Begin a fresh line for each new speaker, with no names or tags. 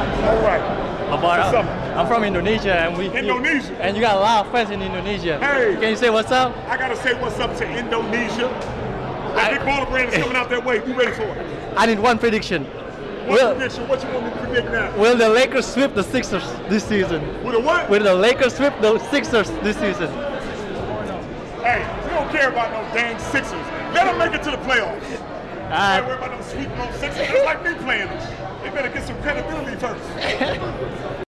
All right.
About,
What's up?
I'm from Indonesia, and we
Indonesia?
and you got a lot of friends in Indonesia.
Hey.
can you say what's up?
I gotta say what's up to Indonesia. That
I-
big baller brand is coming out that way. Be ready for it.
I need one prediction.
One
Will
prediction? What you want me to predict now?
Will the Lakers sweep the Sixers this season?
With the what?
Will the Lakers sweep the Sixers this season?
hey, we don't care about no dang Sixers. Let them make it to the playoffs. I
don't
worry about them sweeping no Sixers. It's like me playing them.